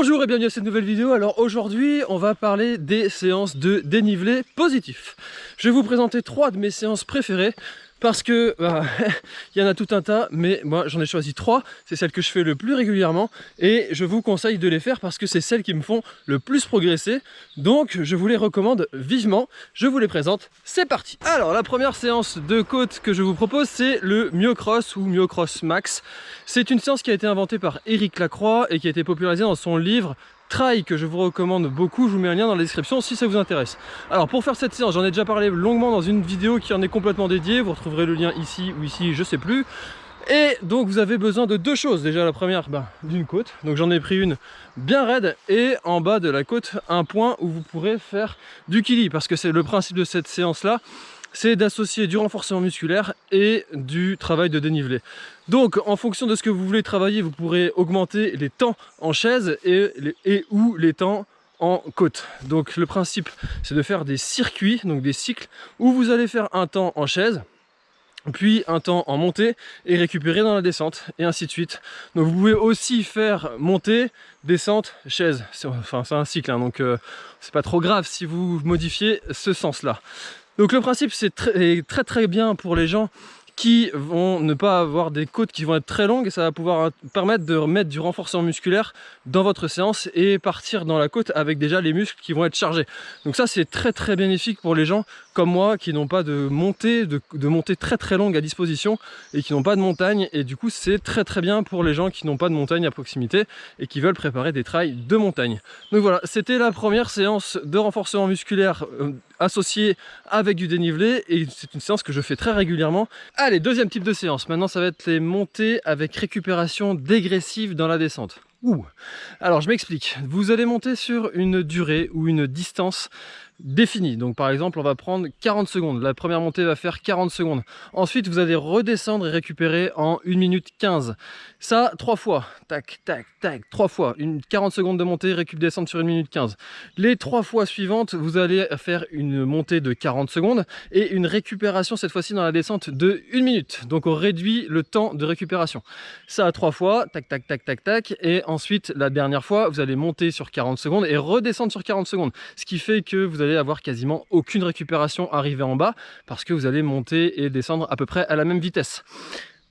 Bonjour et bienvenue à cette nouvelle vidéo. Alors aujourd'hui, on va parler des séances de dénivelé positif. Je vais vous présenter trois de mes séances préférées parce que bah, il y en a tout un tas, mais moi j'en ai choisi trois, c'est celles que je fais le plus régulièrement et je vous conseille de les faire parce que c'est celles qui me font le plus progresser, donc je vous les recommande vivement, je vous les présente, c'est parti. Alors la première séance de côte que je vous propose c'est le Myocross ou Myocross Max, c'est une séance qui a été inventée par Eric Lacroix et qui a été popularisée dans son livre trail que je vous recommande beaucoup, je vous mets un lien dans la description si ça vous intéresse. Alors pour faire cette séance, j'en ai déjà parlé longuement dans une vidéo qui en est complètement dédiée, vous retrouverez le lien ici ou ici, je sais plus. Et donc vous avez besoin de deux choses, déjà la première ben, d'une côte, donc j'en ai pris une bien raide et en bas de la côte un point où vous pourrez faire du kili. Parce que c'est le principe de cette séance là, c'est d'associer du renforcement musculaire et du travail de dénivelé. Donc en fonction de ce que vous voulez travailler, vous pourrez augmenter les temps en chaise et, ou les temps en côte. Donc le principe c'est de faire des circuits, donc des cycles, où vous allez faire un temps en chaise, puis un temps en montée et récupérer dans la descente et ainsi de suite. Donc vous pouvez aussi faire montée, descente, chaise. Enfin c'est un cycle hein, donc euh, c'est pas trop grave si vous modifiez ce sens là. Donc le principe c'est très, très bien pour les gens qui vont ne pas avoir des côtes qui vont être très longues et ça va pouvoir permettre de remettre du renforcement musculaire dans votre séance et partir dans la côte avec déjà les muscles qui vont être chargés. Donc ça c'est très très bénéfique pour les gens comme moi qui n'ont pas de montée, de, de, montée très très longue à disposition et qui n'ont pas de montagne et du coup c'est très très bien pour les gens qui n'ont pas de montagne à proximité et qui veulent préparer des trails de montagne. Donc voilà, c'était la première séance de renforcement musculaire associée avec du dénivelé et c'est une séance que je fais très régulièrement. Allez, deuxième type de séance. Maintenant, ça va être les montées avec récupération dégressive dans la descente. Alors, je m'explique. Vous allez monter sur une durée ou une distance défini. Donc par exemple, on va prendre 40 secondes. La première montée va faire 40 secondes. Ensuite, vous allez redescendre et récupérer en 1 minute 15. Ça, trois fois. Tac, tac, tac, trois fois. Une 40 secondes de montée, récup descendre sur 1 minute 15. Les trois fois suivantes, vous allez faire une montée de 40 secondes et une récupération cette fois-ci dans la descente de 1 minute. Donc on réduit le temps de récupération. Ça, trois fois. Tac, tac, tac, tac, tac. Et ensuite, la dernière fois, vous allez monter sur 40 secondes et redescendre sur 40 secondes. Ce qui fait que vous allez avoir quasiment aucune récupération arrivée en bas parce que vous allez monter et descendre à peu près à la même vitesse.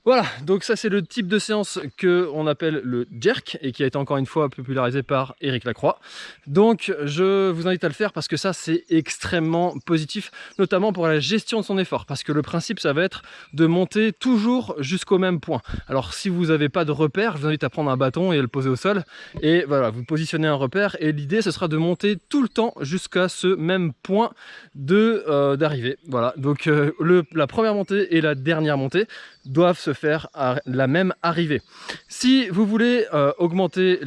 Voilà, donc ça c'est le type de séance que on appelle le jerk et qui a été encore une fois popularisé par Eric Lacroix. Donc je vous invite à le faire parce que ça c'est extrêmement positif, notamment pour la gestion de son effort, parce que le principe ça va être de monter toujours jusqu'au même point. Alors si vous n'avez pas de repère, je vous invite à prendre un bâton et le poser au sol, et voilà, vous positionnez un repère, et l'idée ce sera de monter tout le temps jusqu'à ce même point de euh, d'arrivée. Voilà, donc euh, la première montée et la dernière montée doivent se faire à la même arrivée. Si vous voulez euh, augmenter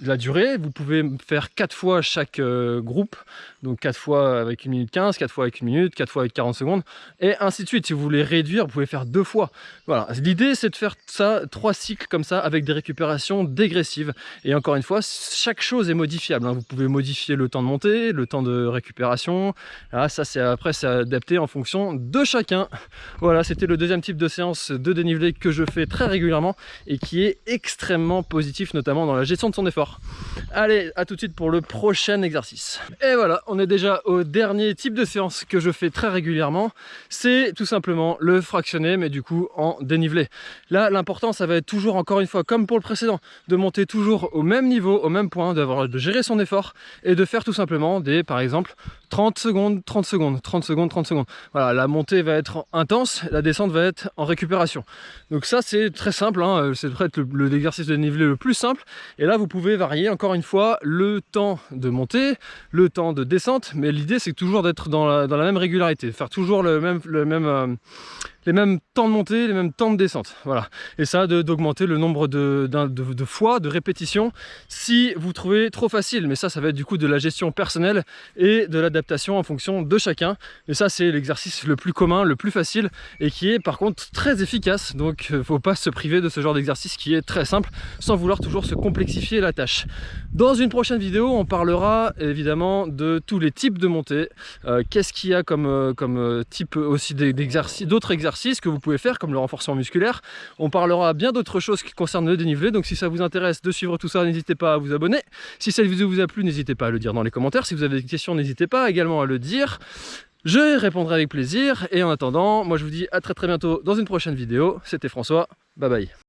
la durée, vous pouvez faire 4 fois chaque euh, groupe, donc 4 fois avec 1 minute 15, 4 fois avec 1 minute, 4 fois avec 40 secondes, et ainsi de suite. Si vous voulez réduire, vous pouvez faire 2 fois. Voilà, l'idée c'est de faire ça, 3 cycles comme ça, avec des récupérations dégressives. Et encore une fois, chaque chose est modifiable. Hein. Vous pouvez modifier le temps de montée, le temps de récupération. Ah, ça après c'est adapté en fonction de chacun. Voilà, c'était le deuxième type de de dénivelé que je fais très régulièrement et qui est extrêmement positif, notamment dans la gestion de son effort. Allez, à tout de suite pour le prochain exercice. Et voilà, on est déjà au dernier type de séance que je fais très régulièrement. C'est tout simplement le fractionné, mais du coup en dénivelé. Là, l'important, ça va être toujours, encore une fois, comme pour le précédent, de monter toujours au même niveau, au même point, d'avoir de gérer son effort et de faire tout simplement des, par exemple, 30 secondes, 30 secondes, 30 secondes, 30 secondes. Voilà, la montée va être intense, la descente va être récupération. Donc ça, c'est très simple, hein. c'est peut-être l'exercice de dénivelé le plus simple. Et là, vous pouvez varier, encore une fois, le temps de montée, le temps de descente, mais l'idée, c'est toujours d'être dans la, même régularité, faire toujours le même, le même, euh, les mêmes temps de montée, les mêmes temps de descente. Voilà. Et ça, d'augmenter le nombre de, fois, de répétitions, si vous trouvez trop facile. Mais ça, ça va être du coup de la gestion personnelle et de l'adaptation en fonction de chacun. Et ça, c'est l'exercice le plus commun, le plus facile et qui est par contre très efficace. Donc, euh, faut pas se priver de ce genre d'exercice qui est très simple sans vouloir toujours se complexifier la tâche. Dans une prochaine vidéo, on parlera évidemment de tous les types de montées. Euh, qu'est-ce qu'il y a comme, euh, type aussi d'exercices, d'autres exercices exercices que vous pouvez faire comme le renforcement musculaire. On parlera bien d'autres choses qui concernent le dénivelé, donc si ça vous intéresse de suivre tout ça, n'hésitez pas à vous abonner. Si cette vidéo vous a plu, n'hésitez pas à le dire dans les commentaires. Si vous avez des questions, n'hésitez pas également à le dire. Je répondrai avec plaisir et en attendant, moi je vous dis à très très bientôt dans une prochaine vidéo. C'était François, bye bye.